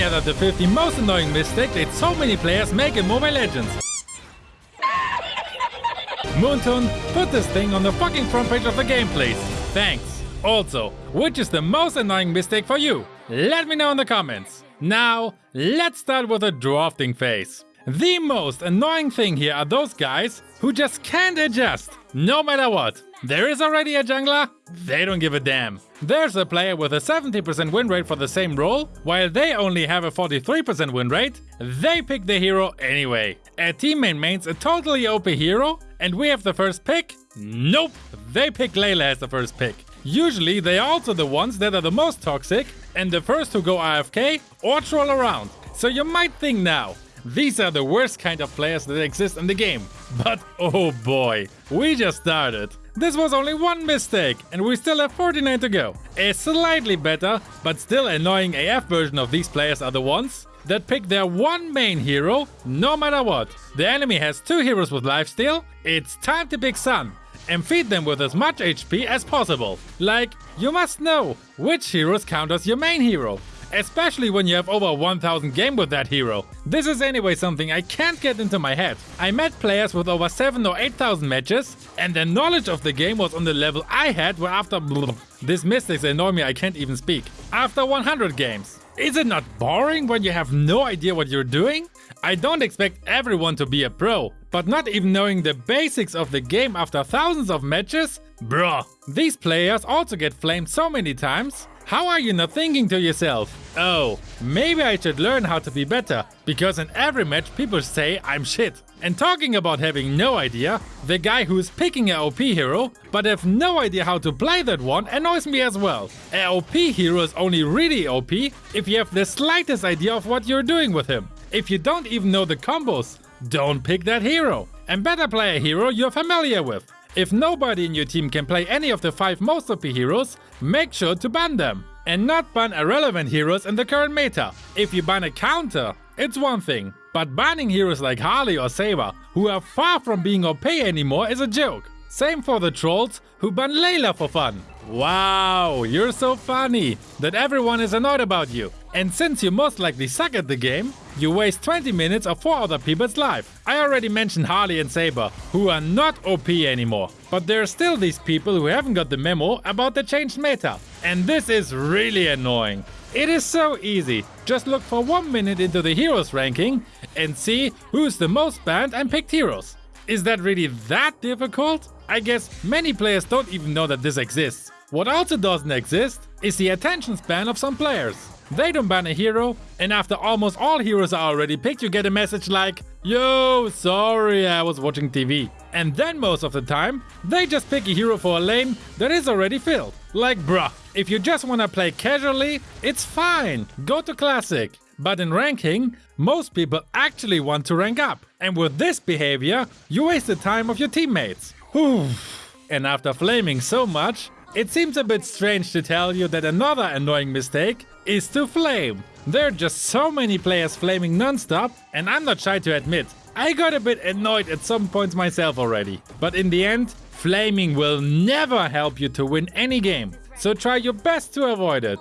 gathered the 50 most annoying mistakes that so many players make in Mobile Legends. Moonton, put this thing on the fucking front page of the game, please. Thanks. Also, which is the most annoying mistake for you? Let me know in the comments. Now, let's start with the drafting phase. The most annoying thing here are those guys who just can't adjust, no matter what. There is already a jungler, they don't give a damn. There's a player with a 70% win rate for the same role, while they only have a 43% win rate, they pick the hero anyway. A team main mains a totally OP hero, and we have the first pick? Nope, they pick Layla as the first pick. Usually they are also the ones that are the most toxic and the first to go AFK or troll around. So you might think now, these are the worst kind of players that exist in the game. But oh boy, we just started. This was only one mistake and we still have 49 to go. A slightly better, but still annoying AF version of these players are the ones that pick their one main hero no matter what. The enemy has two heroes with lifesteal, it's time to pick Sun and feed them with as much HP as possible. Like, you must know which heroes count as your main hero especially when you have over 1000 game with that hero. This is anyway something I can't get into my head. I met players with over 7 or 8000 matches and their knowledge of the game was on the level I had where after this mistakes annoy me I can't even speak. After 100 games. Is it not boring when you have no idea what you're doing? I don't expect everyone to be a pro, but not even knowing the basics of the game after thousands of matches? Bruh. These players also get flamed so many times how are you not thinking to yourself, oh, maybe I should learn how to be better, because in every match people say I'm shit. And talking about having no idea, the guy who's picking a OP hero, but have no idea how to play that one annoys me as well. A OP hero is only really OP if you have the slightest idea of what you're doing with him. If you don't even know the combos, don't pick that hero. And better play a hero you're familiar with. If nobody in your team can play any of the 5 most OP heroes, make sure to ban them. And not ban irrelevant heroes in the current meta. If you ban a counter, it's one thing. But banning heroes like Harley or Saber, who are far from being OP anymore is a joke. Same for the trolls who ban Layla for fun. Wow, you're so funny that everyone is annoyed about you. And since you most likely suck at the game, you waste 20 minutes of 4 other people's life. I already mentioned Harley and Saber, who are not OP anymore. But there are still these people who haven't got the memo about the changed meta. And this is really annoying. It is so easy. Just look for one minute into the heroes ranking and see who's the most banned and picked heroes. Is that really that difficult? I guess many players don't even know that this exists. What also doesn't exist is the attention span of some players. They don't ban a hero, and after almost all heroes are already picked, you get a message like, Yo, sorry, I was watching TV. And then most of the time, they just pick a hero for a lane that is already filled. Like bruh, if you just wanna play casually, it's fine, go to Classic. But in ranking, most people actually want to rank up. And with this behavior, you waste the time of your teammates. And after flaming so much, it seems a bit strange to tell you that another annoying mistake is to flame. There are just so many players flaming non-stop and I'm not shy to admit, I got a bit annoyed at some points myself already. But in the end, flaming will never help you to win any game. So try your best to avoid it.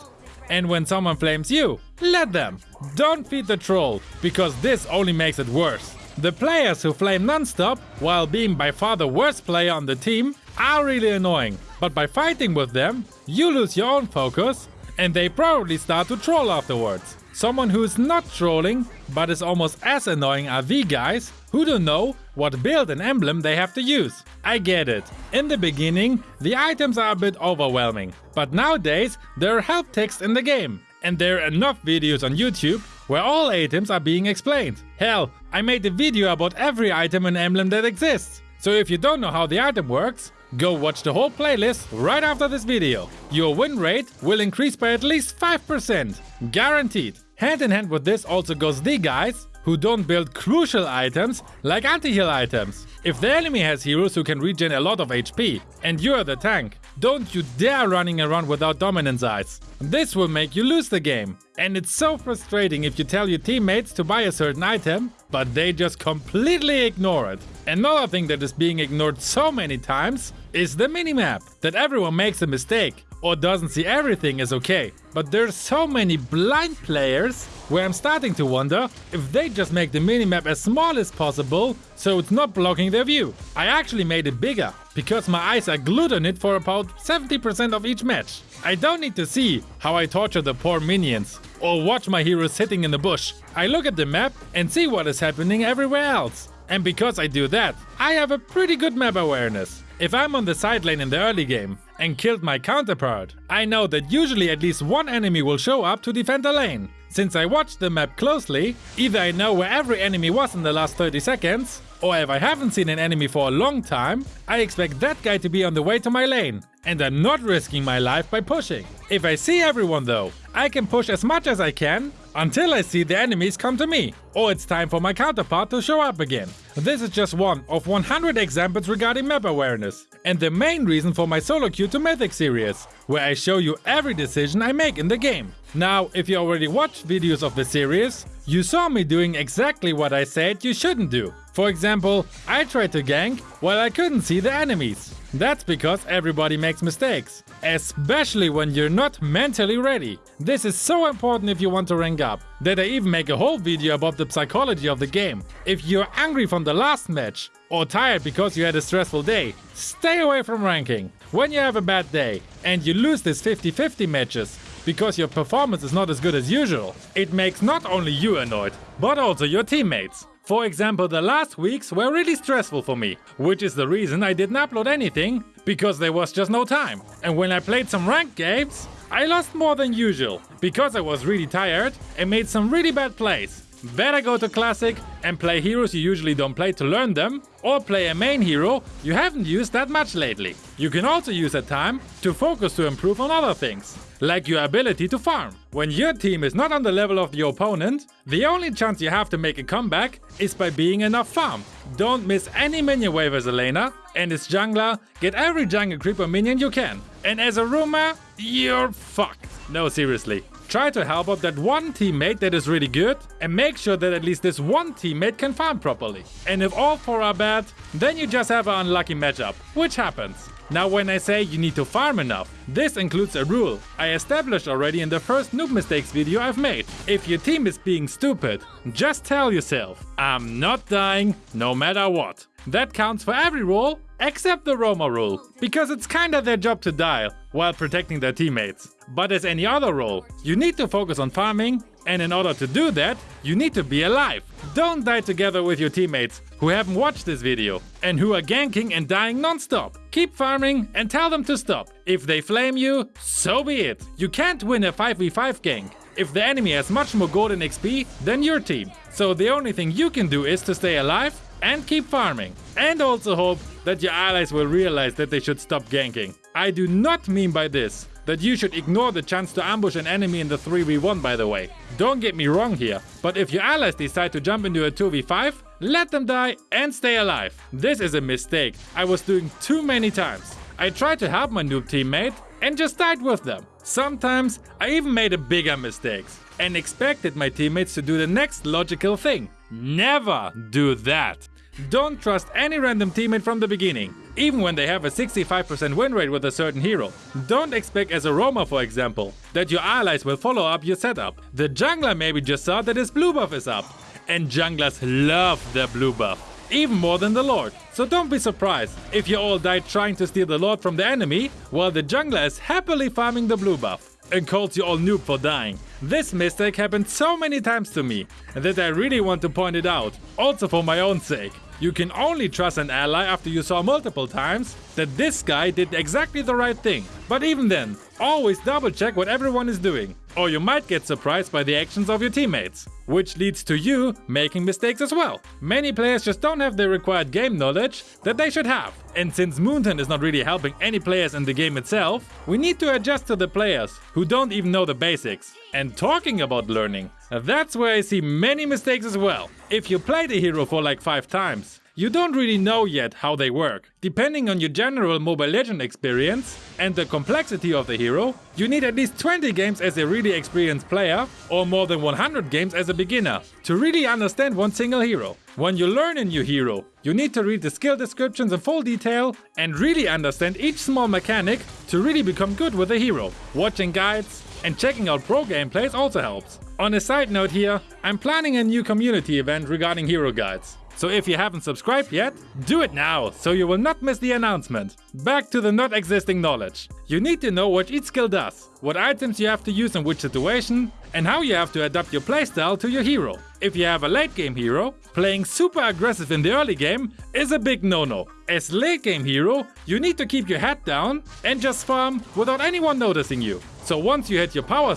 And when someone flames you, let them. Don't feed the troll, because this only makes it worse. The players who flame non-stop, while being by far the worst player on the team, are really annoying. But by fighting with them, you lose your own focus and they probably start to troll afterwards. Someone who is not trolling, but is almost as annoying are the guys who don't know what build and emblem they have to use. I get it. In the beginning, the items are a bit overwhelming. But nowadays, there are help texts in the game. And there are enough videos on YouTube where all items are being explained. Hell, I made a video about every item and emblem that exists. So if you don't know how the item works, Go watch the whole playlist right after this video. Your win rate will increase by at least 5%. Guaranteed. Hand in hand with this also goes the guys who don't build crucial items like anti-heal items. If the enemy has heroes who can regen a lot of HP and you're the tank, don't you dare running around without Dominance Ice. This will make you lose the game. And it's so frustrating if you tell your teammates to buy a certain item, but they just completely ignore it. Another thing that is being ignored so many times is the minimap. That everyone makes a mistake. or doesn't see everything is okay. But there's so many blind players where I'm starting to wonder if they just make the minimap as small as possible so it's not blocking their view. I actually made it bigger because my eyes are glued on it for about 70% of each match. I don't need to see how I torture the poor minions or watch my heroes sitting in the bush. I look at the map and see what is happening everywhere else. And because I do that, I have a pretty good map awareness. If I'm on the side lane in the early game and killed my counterpart, I know that usually at least one enemy will show up to defend the lane. Since I watched the map closely, either I know where every enemy was in the last 30 seconds, or if I haven't seen an enemy for a long time, I expect that guy to be on the way to my lane, and I'm not risking my life by pushing. If I see everyone though, I can push as much as I can until I see the enemies come to me, or it's time for my counterpart to show up again. This is just one of 100 examples regarding map awareness, and the main reason for my solo queue to Mythic series, where I show you every decision I make in the game. Now, if you already watched videos of the series, you saw me doing exactly what I said you shouldn't do. For example, I tried to gank while I couldn't see the enemies. That's because everybody makes mistakes, especially when you're not mentally ready. This is so important if you want to rank up, that I even make a whole video about the psychology of the game. If you're angry from the last match, or tired because you had a stressful day, stay away from ranking. When you have a bad day and you lose these 50-50 matches, because your performance is not as good as usual, it makes not only you annoyed, but also your teammates. For example, the last weeks were really stressful for me, which is the reason I didn't upload anything, because there was just no time. And when I played some ranked games, I lost more than usual, because I was really tired and made some really bad plays. Better go to Classic and play heroes you usually don't play to learn them, or play a main hero you haven't used that much lately. You can also use that time to focus to improve on other things, like your ability to farm. When your team is not on the level of the opponent, the only chance you have to make a comeback is by being enough farm. Don't miss any minion wave as a laner, and as jungler, get every jungle creeper minion you can. And as a roamer, you're fucked. No, seriously. Try to help out that one teammate that is really good and make sure that at least this one teammate can farm properly. And if all four are bad, then you just have an unlucky matchup, which happens. Now when I say you need to farm enough, this includes a rule I established already in the first noob mistakes video I've made. If your team is being stupid, just tell yourself, I'm not dying no matter what. That counts for every role except the roamer rule, because it's kinda their job to die while protecting their teammates. But as any other role, you need to focus on farming and in order to do that, you need to be alive. Don't die together with your teammates who haven't watched this video and who are ganking and dying non-stop. Keep farming and tell them to stop. If they flame you, so be it. You can't win a 5v5 gank if the enemy has much more gold and XP than your team. So the only thing you can do is to stay alive and keep farming. And also hope that your allies will realize that they should stop ganking. I do not mean by this that you should ignore the chance to ambush an enemy in the 3v1 by the way. Don't get me wrong here, but if your allies decide to jump into a 2v5, let them die and stay alive. This is a mistake I was doing too many times. I tried to help my noob teammate and just died with them. Sometimes I even made a bigger mistakes and expected my teammates to do the next logical thing. Never do that. Don't trust any random teammate from the beginning, even when they have a 65% win rate with a certain hero. Don't expect as a roamer for example, that your allies will follow up your setup. The jungler maybe just saw that his blue buff is up. And junglers love their blue buff even more than the Lord. So don't be surprised if you all die trying to steal the Lord from the enemy, while the jungler is happily farming the blue buff and calls you all noob for dying. This mistake happened so many times to me that I really want to point it out, also for my own sake. You can only trust an ally after you saw multiple times that this guy did exactly the right thing. But even then, always double check what everyone is doing, or you might get surprised by the actions of your teammates, which leads to you making mistakes as well. Many players just don't have the required game knowledge that they should have. And since Moonton is not really helping any players in the game itself, we need to adjust to the players who don't even know the basics. And talking about learning, that's where I see many mistakes as well. If you play the hero for like 5 times, you don't really know yet how they work. Depending on your general Mobile Legend experience and the complexity of the hero, you need at least 20 games as a really experienced player or more than 100 games as a beginner to really understand one single hero. When you learn a new hero, you need to read the skill descriptions in full detail and really understand each small mechanic to really become good with the hero. Watching guides and checking out pro gameplays also helps. On a side note here, I'm planning a new community event regarding hero guides. So if you haven't subscribed yet, do it now, so you will not miss the announcement. Back to the not existing knowledge. You need to know what each skill does, what items you have to use in which situation, and how you have to adapt your playstyle to your hero. If you have a late game hero, playing super aggressive in the early game is a big no-no. As late game hero, you need to keep your head down and just farm without anyone noticing you. So once you hit your power,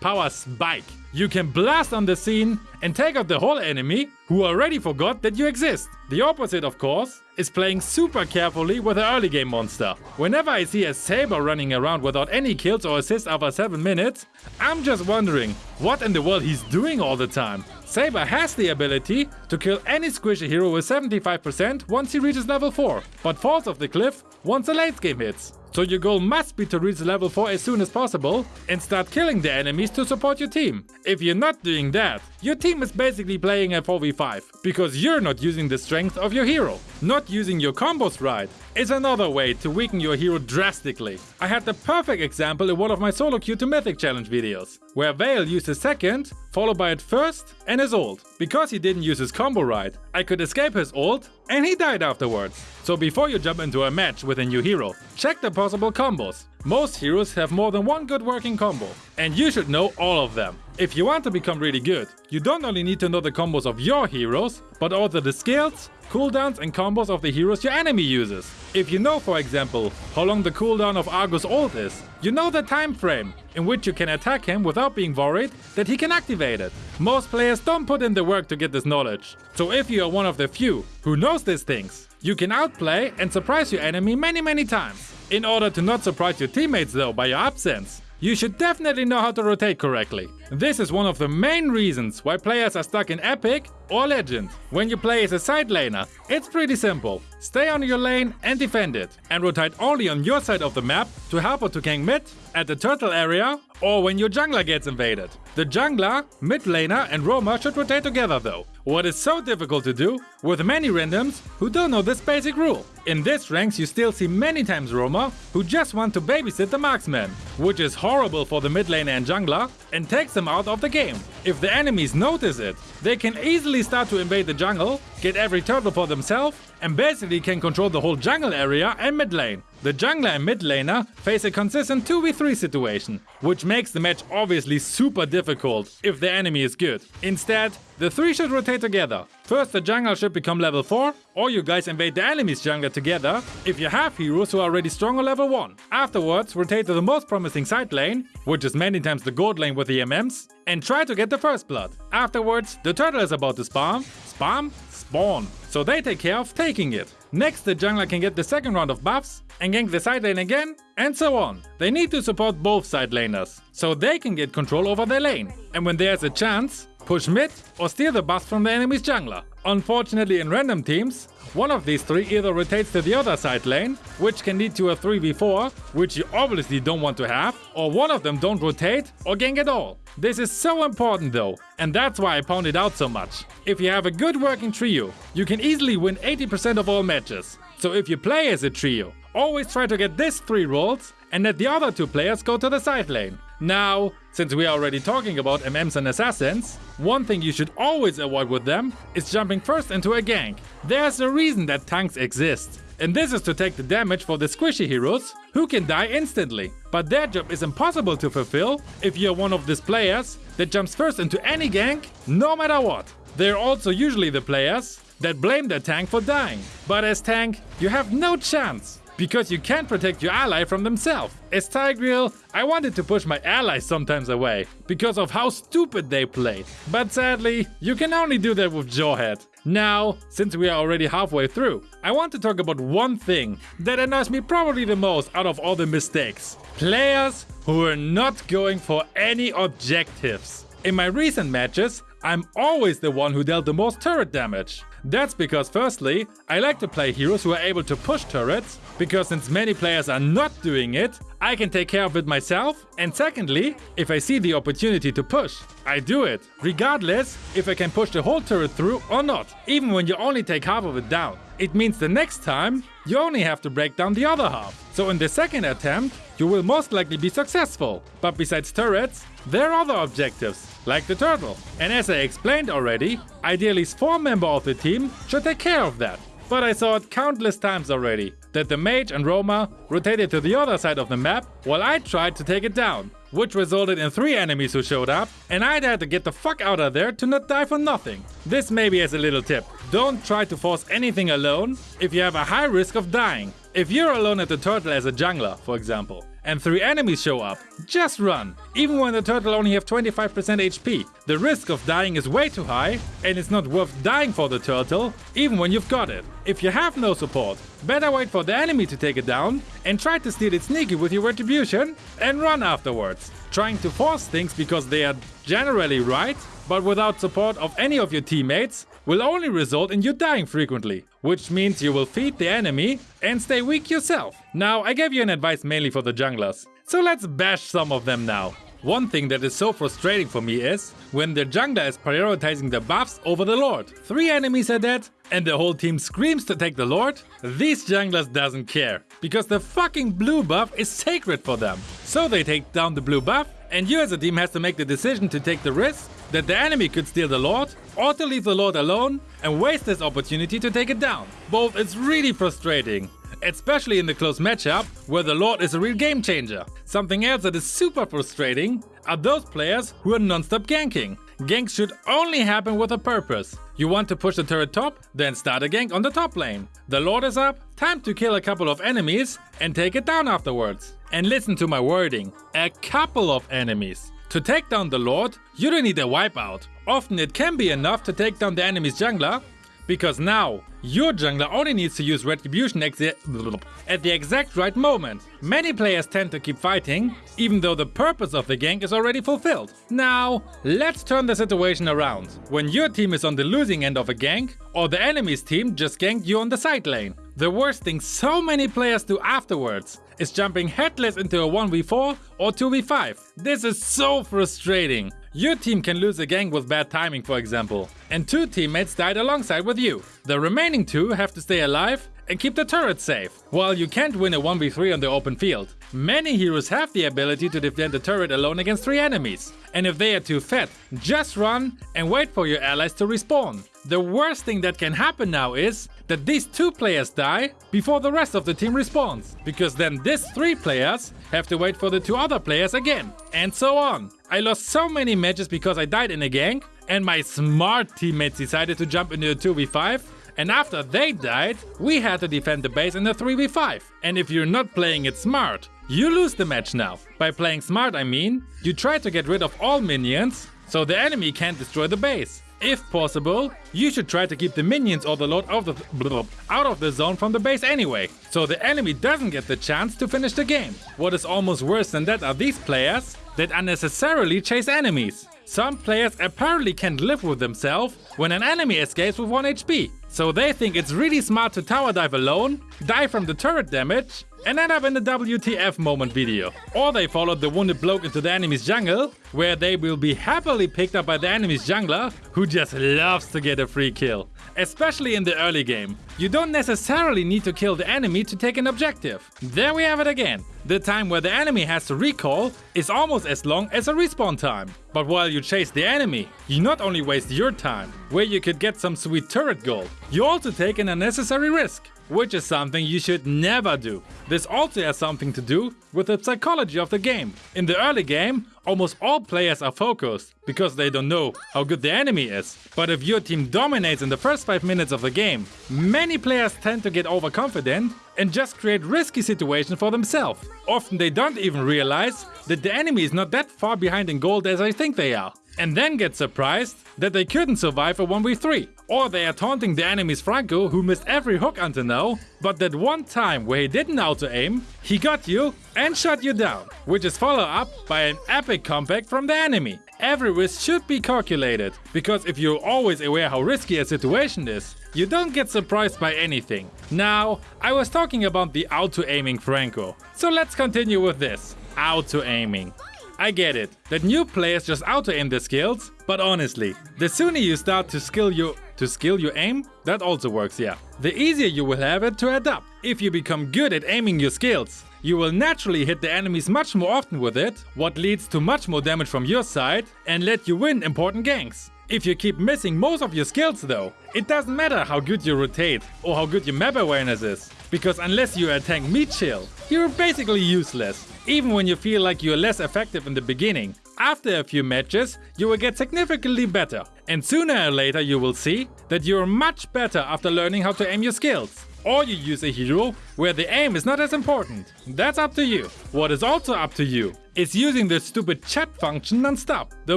power spike, you can blast on the scene and take out the whole enemy who already forgot that you exist. The opposite, of course, is playing super carefully with an early game monster. Whenever I see a Saber running around without any kills or assists after 7 minutes, I'm just wondering what in the world he's doing all the time. Saber has the ability to kill any squishy hero with 75% once he reaches level 4, but falls off the cliff once the late game hits. So your goal must be to reach level 4 as soon as possible and start killing the enemies to support your team. If you're not doing that, your team is basically playing a 4v5 because you're not using the strength of your hero. Not using your combos right is another way to weaken your hero drastically. I had the perfect example in one of my solo queue to mythic challenge videos, where Vale used his second, followed by his first and his ult. Because he didn't use his combo right, I could escape his ult and he died afterwards. So before you jump into a match with a new hero, check the possible combos. Most heroes have more than one good working combo, and you should know all of them. If you want to become really good, you don't only need to know the combos of your heroes, but also the skills, cooldowns and combos of the heroes your enemy uses. If you know, for example, how long the cooldown of Argus ult is, you know the time frame in which you can attack him without being worried that he can activate it. Most players don't put in the work to get this knowledge. So if you are one of the few who knows these things, you can outplay and surprise your enemy many many times. In order to not surprise your teammates though by your absence, you should definitely know how to rotate correctly. This is one of the main reasons why players are stuck in Epic or Legend. When you play as a side laner, it's pretty simple. Stay on your lane and defend it, and rotate only on your side of the map to help or to gank mid, at the turtle area, or when your jungler gets invaded. The jungler, mid laner and roamer should rotate together though. What is so difficult to do with many randoms who don't know this basic rule. In this ranks you still see many times roamer who just want to babysit the marksman, which is horrible for the mid laner and jungler and takes them out of the game. If the enemies notice it, they can easily start to invade the jungle, get every turtle for themselves and basically can control the whole jungle area and mid lane. The jungler and mid laner face a consistent 2v3 situation, which makes the match obviously super difficult if the enemy is good. Instead, the three should rotate together. First the jungle should become level 4, or you guys invade the enemy's jungle together if you have heroes who are already strong on level 1. Afterwards, rotate to the most promising side lane, which is many times the gold lane with the MMs, and try to get the first blood. Afterwards, the turtle is about to spawn, spam, spawn. So they take care of taking it. Next the jungler can get the second round of buffs and gank the side lane again and so on. They need to support both side laners, so they can get control over their lane. And when there's a chance, push mid or steal the buffs from the enemy's jungler. Unfortunately in random teams, one of these three either rotates to the other side lane, which can lead to a 3v4, which you obviously don't want to have, or one of them don't rotate or gank at all. This is so important though, and that's why I pound it out so much. If you have a good working trio, you can easily win 80% of all matches. So if you play as a trio, always try to get these three roles and let the other two players go to the side lane. Now, since we are already talking about MMs and assassins, one thing you should always avoid with them is jumping first into a gank. There's a reason that tanks exist. And this is to take the damage for the squishy heroes, who can die instantly. But their job is impossible to fulfill if you're one of these players that jumps first into any gank, no matter what. They're also usually the players that blame their tank for dying. But as tank, you have no chance because you can't protect your ally from themselves. As Tigreal, I wanted to push my allies sometimes away, because of how stupid they played. But sadly, you can only do that with Jawhead. Now, since we are already halfway through, I want to talk about one thing that annoys me probably the most out of all the mistakes. Players who are not going for any objectives. In my recent matches, I'm always the one who dealt the most turret damage. That's because firstly, I like to play heroes who are able to push turrets, because since many players are not doing it, I can take care of it myself. And secondly, if I see the opportunity to push, I do it, regardless if I can push the whole turret through or not, even when you only take half of it down. It means the next time, you only have to break down the other half. So in the second attempt, you will most likely be successful. But besides turrets, there are other objectives, like the turtle. And as I explained already, ideally 4 member of the team should take care of that. But I saw it countless times already, that the mage and roamer rotated to the other side of the map while I tried to take it down, which resulted in 3 enemies who showed up and I'd had to get the fuck out of there to not die for nothing. This maybe as a little tip, don't try to force anything alone if you have a high risk of dying. If you're alone at the turtle as a jungler, for example, and three enemies show up, just run. Even when the turtle only have 25% HP, the risk of dying is way too high and it's not worth dying for the turtle, even when you've got it. If you have no support, better wait for the enemy to take it down and try to steal it sneaky with your retribution and run afterwards. Trying to force things because they are generally right, but without support of any of your teammates, will only result in you dying frequently, which means you will feed the enemy and stay weak yourself. Now, I gave you an advice mainly for the junglers, so let's bash some of them now. One thing that is so frustrating for me is when the jungler is prioritizing the buffs over the lord. Three enemies are dead and the whole team screams to take the lord. These junglers doesn't care because the fucking blue buff is sacred for them. So they take down the blue buff and you as a team has to make the decision to take the risk that the enemy could steal the Lord, or to leave the Lord alone and waste this opportunity to take it down. Both is really frustrating, especially in the close matchup where the Lord is a real game changer. Something else that is super frustrating are those players who are non-stop ganking. Ganks should only happen with a purpose. You want to push the turret top, then start a gank on the top lane. The Lord is up, time to kill a couple of enemies and take it down afterwards. And listen to my wording, a couple of enemies. To take down the Lord, you don't need a wipeout. Often it can be enough to take down the enemy's jungler, because now, your jungler only needs to use Retribution at the exact right moment. Many players tend to keep fighting, even though the purpose of the gank is already fulfilled. Now, let's turn the situation around. When your team is on the losing end of a gank, or the enemy's team just ganked you on the side lane. The worst thing so many players do afterwards is jumping headless into a 1v4 or 2v5. This is so frustrating. Your team can lose a gank with bad timing for example, and two teammates died alongside with you. The remaining two have to stay alive and keep the turret safe, while you can't win a 1v3 on the open field. Many heroes have the ability to defend the turret alone against 3 enemies, and if they are too fat, just run and wait for your allies to respawn. The worst thing that can happen now is that these two players die before the rest of the team respawns, because then these three players have to wait for the two other players again, and so on. I lost so many matches because I died in a gank, and my smart teammates decided to jump into a 2v5, and after they died, we had to defend the base in a 3v5. And if you're not playing it smart, you lose the match now. By playing smart I mean, you try to get rid of all minions, so the enemy can't destroy the base. If possible, you should try to keep the minions or the lord of the out of the zone from the base anyway, so the enemy doesn't get the chance to finish the game. What is almost worse than that are these players that unnecessarily chase enemies. Some players apparently can't live with themselves when an enemy escapes with 1 HP. So they think it's really smart to tower dive alone, die from the turret damage, and end up in the WTF moment video. Or they followed the wounded bloke into the enemy's jungle, where they will be happily picked up by the enemy's jungler, who just loves to get a free kill. Especially in the early game. You don't necessarily need to kill the enemy to take an objective. There we have it again. The time where the enemy has to recall is almost as long as a respawn time. But while you chase the enemy, you not only waste your time, where you could get some sweet turret gold, you also take an unnecessary risk which is something you should never do. This also has something to do with the psychology of the game. In the early game, almost all players are focused, because they don't know how good the enemy is. But if your team dominates in the first 5 minutes of the game, many players tend to get overconfident and just create risky situations for themselves. Often they don't even realize that the enemy is not that far behind in gold as I think they are. And then get surprised that they couldn't survive a 1v3. Or they are taunting the enemy's Franco who missed every hook until now, but that one time where he didn't auto-aim, he got you and shot you down, which is followed up by an epic comeback from the enemy. every risk should be calculated, because if you're always aware how risky a situation is, you don't get surprised by anything. Now, I was talking about the auto-aiming Franco, so let's continue with this, auto-aiming. I get it, that new players just auto-aim their skills, but honestly, the sooner you start to skill your to skill your aim, that also works, yeah. The easier you will have it to adapt. If you become good at aiming your skills, you will naturally hit the enemies much more often with it, what leads to much more damage from your side and let you win important ganks. If you keep missing most of your skills though, it doesn't matter how good you rotate or how good your map awareness is, because unless you attack meat you're basically useless, even when you feel like you're less effective in the beginning. After a few matches, you will get significantly better. And sooner or later you will see that you're much better after learning how to aim your skills. Or you use a hero where the aim is not as important. That's up to you. What is also up to you is using the stupid chat function non-stop. The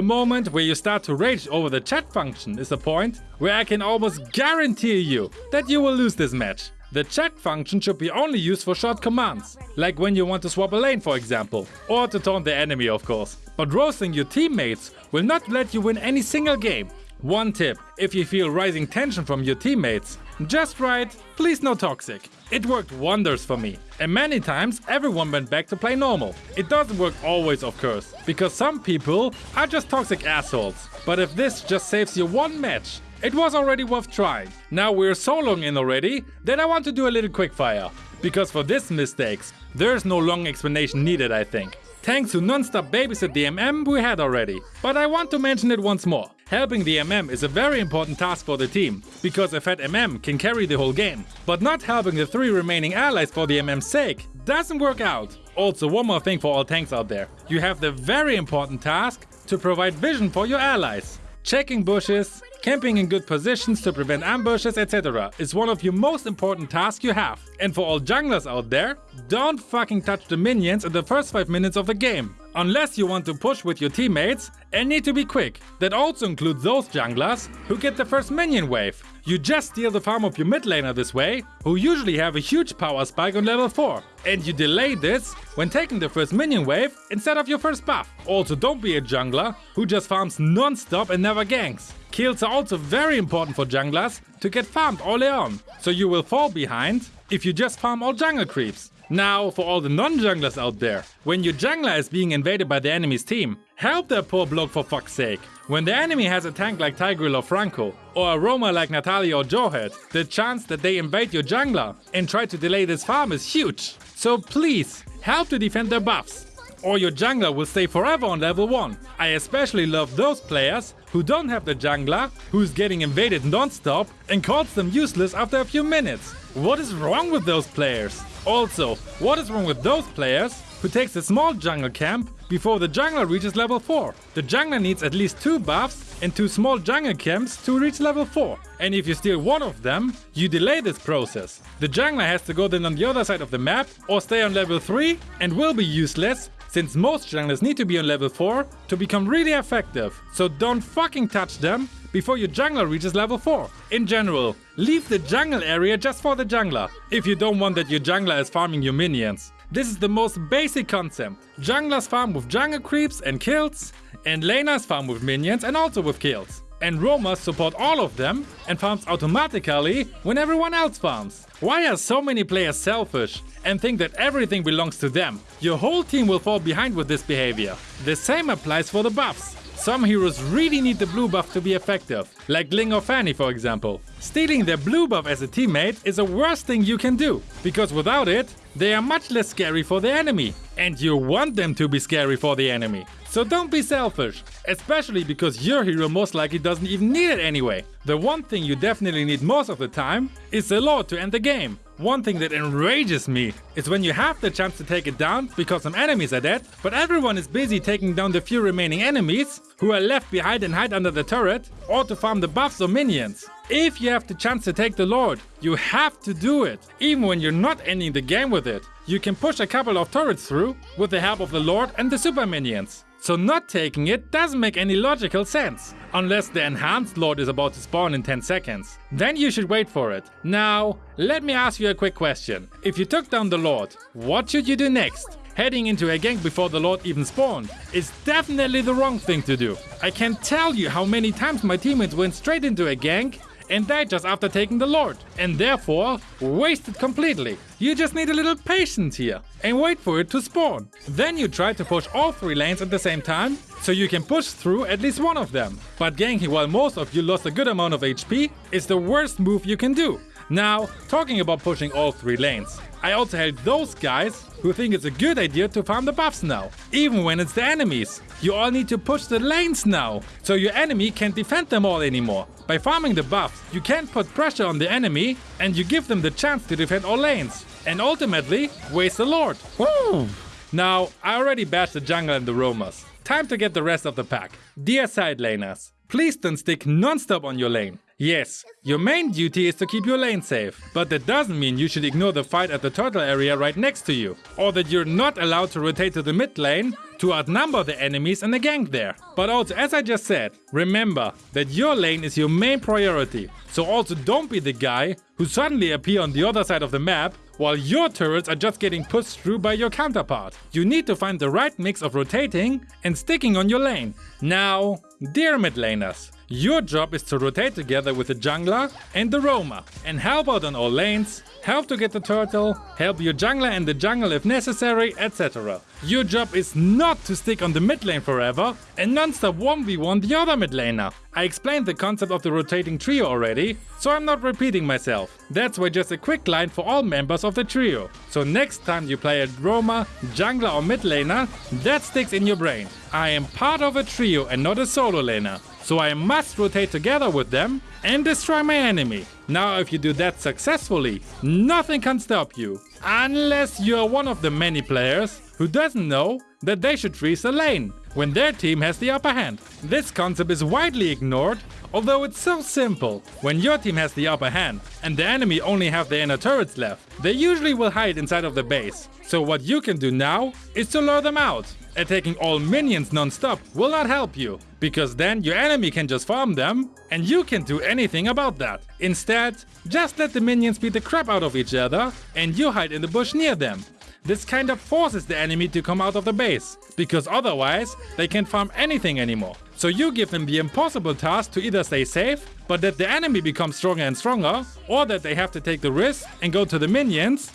moment where you start to rage over the chat function is a point where I can almost guarantee you that you will lose this match. The chat function should be only used for short commands, like when you want to swap a lane for example, or to taunt the enemy of course. But roasting your teammates will not let you win any single game. One tip, if you feel rising tension from your teammates, just write, please no toxic. It worked wonders for me. And many times everyone went back to play normal. It doesn't work always of course, because some people are just toxic assholes. But if this just saves you one match, it was already worth trying. Now we're so long in already that I want to do a little quickfire. Because for this mistakes, there's no long explanation needed I think. Thanks to non-stop babysit the MM we had already. But I want to mention it once more. Helping the MM is a very important task for the team, because a fat MM can carry the whole game. But not helping the three remaining allies for the MM's sake doesn't work out. Also one more thing for all tanks out there. You have the very important task to provide vision for your allies. Checking bushes, Camping in good positions to prevent ambushes, etc. is one of your most important tasks you have. And for all junglers out there, don't fucking touch the minions in the first 5 minutes of the game. Unless you want to push with your teammates and need to be quick. That also includes those junglers who get the first minion wave. You just steal the farm of your mid laner this way, who usually have a huge power spike on level 4. And you delay this when taking the first minion wave instead of your first buff. Also don't be a jungler who just farms non-stop and never ganks. Kills are also very important for junglers to get farmed early on, so you will fall behind if you just farm all jungle creeps. Now, for all the non-junglers out there, when your jungler is being invaded by the enemy's team, help that poor bloke for fuck's sake. When the enemy has a tank like Tigreal or Franco, or a roamer like Natalia or Jawhead, the chance that they invade your jungler and try to delay this farm is huge. So please, help to defend their buffs. Or your jungler will stay forever on level 1. I especially love those players who don't have the jungler, who's getting invaded non-stop and calls them useless after a few minutes. What is wrong with those players? Also, what is wrong with those players who takes a small jungle camp before the jungler reaches level 4? The jungler needs at least 2 buffs and 2 small jungle camps to reach level 4. And if you steal one of them, you delay this process. The jungler has to go then on the other side of the map or stay on level 3 and will be useless since most junglers need to be on level 4 to become really effective. So don't fucking touch them before your jungler reaches level 4. In general, leave the jungle area just for the jungler, if you don't want that your jungler is farming your minions. This is the most basic concept. Junglers farm with jungle creeps and kills, and laners farm with minions and also with kills. And roamers support all of them and farms automatically when everyone else farms. Why are so many players selfish and think that everything belongs to them? Your whole team will fall behind with this behavior. The same applies for the buffs. Some heroes really need the blue buff to be effective, like Ling or Fanny for example. Stealing their blue buff as a teammate is the worst thing you can do, because without it, they are much less scary for the enemy. And you want them to be scary for the enemy. So don't be selfish, especially because your hero most likely doesn't even need it anyway. The one thing you definitely need most of the time is the Lord to end the game. One thing that enrages me is when you have the chance to take it down because some enemies are dead, but everyone is busy taking down the few remaining enemies who are left behind and hide under the turret or to farm the buffs or minions. If you have the chance to take the Lord, you have to do it, even when you're not ending the game with it. You can push a couple of turrets through with the help of the Lord and the super minions. So not taking it doesn't make any logical sense, unless the enhanced lord is about to spawn in 10 seconds. Then you should wait for it. Now, let me ask you a quick question. If you took down the lord, what should you do next? Heading into a gank before the Lord even spawned is definitely the wrong thing to do. I can't tell you how many times my teammates went straight into a gank and died just after taking the Lord, and therefore wasted completely. You just need a little patience here and wait for it to spawn. Then you try to push all three lanes at the same time, so you can push through at least one of them. But ganking while most of you lost a good amount of HP is the worst move you can do. Now, talking about pushing all three lanes. I also hate those guys who think it's a good idea to farm the buffs now, even when it's the enemies. You all need to push the lanes now, so your enemy can't defend them all anymore. By farming the buffs, you can put pressure on the enemy and you give them the chance to defend all lanes. And ultimately, waste the lord. Woo! Now, I already bashed the jungle and the roamers. Time to get the rest of the pack. Dear side laners, please don't stick non-stop on your lane. Yes, your main duty is to keep your lane safe, but that doesn't mean you should ignore the fight at the turtle area right next to you, or that you're not allowed to rotate to the mid lane to outnumber the enemies and the gank there. But also, as I just said, remember that your lane is your main priority. So also don't be the guy who suddenly appear on the other side of the map while your turrets are just getting pushed through by your counterpart. You need to find the right mix of rotating and sticking on your lane. Now, dear mid laners, your job is to rotate together with the jungler and the roamer and help out on all lanes, help to get the turtle, help your jungler and the jungle if necessary, etc. Your job is not to stick on the mid lane forever and non-stop 1v1 the other mid laner. I explained the concept of the rotating trio already, so I'm not repeating myself. That's why just a quick line for all members of the trio. So next time you play a roamer, jungler or mid laner, that sticks in your brain. I am part of a trio and not a solo laner so I must rotate together with them and destroy my enemy. Now if you do that successfully, nothing can stop you. Unless you're one of the many players who doesn't know that they should freeze a lane when their team has the upper hand. This concept is widely ignored, although it's so simple. When your team has the upper hand and the enemy only have the inner turrets left, they usually will hide inside of the base. So what you can do now is to lure them out. Attacking all minions non-stop will not help you, because then your enemy can just farm them and you can't do anything about that. Instead, just let the minions beat the crap out of each other and you hide in the bush near them. This kind of forces the enemy to come out of the base, because otherwise they can't farm anything anymore. So you give them the impossible task to either stay safe, but that the enemy becomes stronger and stronger, or that they have to take the risk and go to the minions,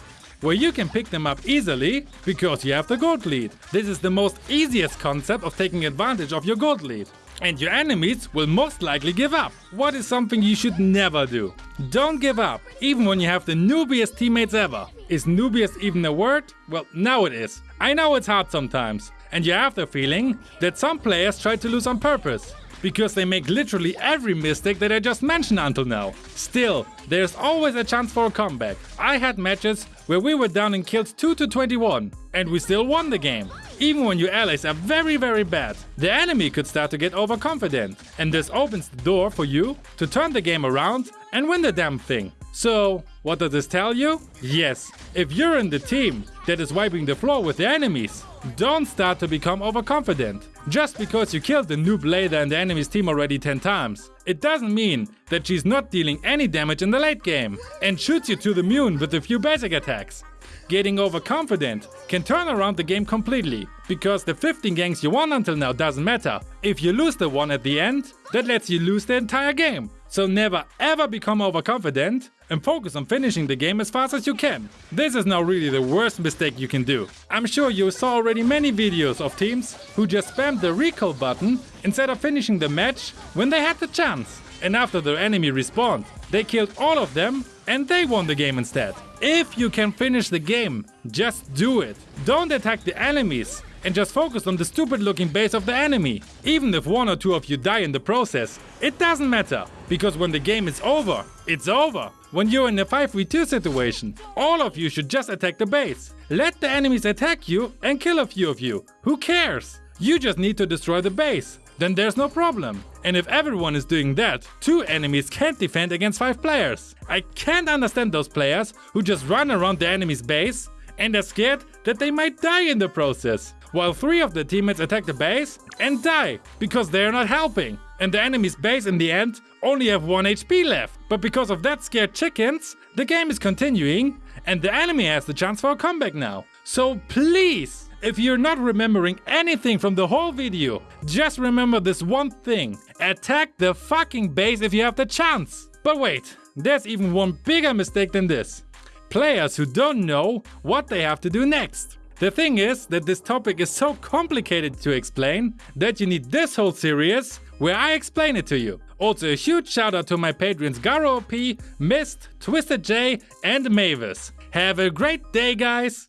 where you can pick them up easily because you have the gold lead. This is the most easiest concept of taking advantage of your gold lead. And your enemies will most likely give up. What is something you should never do? Don't give up, even when you have the noobiest teammates ever. Is noobiest even a word? Well, now it is. I know it's hard sometimes. And you have the feeling that some players try to lose on purpose because they make literally every mistake that I just mentioned until now. Still, there's always a chance for a comeback. I had matches where we were down in kills 2 to 21 and we still won the game. Even when your allies are very very bad, the enemy could start to get overconfident and this opens the door for you to turn the game around and win the damn thing. So, what does this tell you? Yes, if you're in the team that is wiping the floor with the enemies, don't start to become overconfident. Just because you killed the noob Layla in the enemy's team already 10 times, it doesn't mean that she's not dealing any damage in the late game and shoots you to the moon with a few basic attacks. Getting overconfident can turn around the game completely, because the 15 ganks you won until now doesn't matter. If you lose the one at the end, that lets you lose the entire game. So never ever become overconfident and focus on finishing the game as fast as you can. This is now really the worst mistake you can do. I'm sure you saw already many videos of teams who just spammed the recall button instead of finishing the match when they had the chance. And after the enemy respawned, they killed all of them and they won the game instead. If you can finish the game, just do it. Don't attack the enemies and just focus on the stupid looking base of the enemy. Even if one or two of you die in the process, it doesn't matter, because when the game is over, it's over. When you're in a 5v2 situation, all of you should just attack the base. Let the enemies attack you and kill a few of you. Who cares? You just need to destroy the base. Then there's no problem. And if everyone is doing that, two enemies can't defend against five players. I can't understand those players who just run around the enemy's base and are scared that they might die in the process while three of the teammates attack the base and die because they are not helping. And the enemy's base in the end only have 1 HP left. But because of that scared chickens, the game is continuing and the enemy has the chance for a comeback now. So please, If you're not remembering anything from the whole video, just remember this one thing. Attack the fucking base if you have the chance. But wait, there's even one bigger mistake than this. Players who don't know what they have to do next. The thing is that this topic is so complicated to explain that you need this whole series where I explain it to you. Also a huge shout out to my patrons Garo OP, Mist, Twisted J and Mavis. Have a great day guys!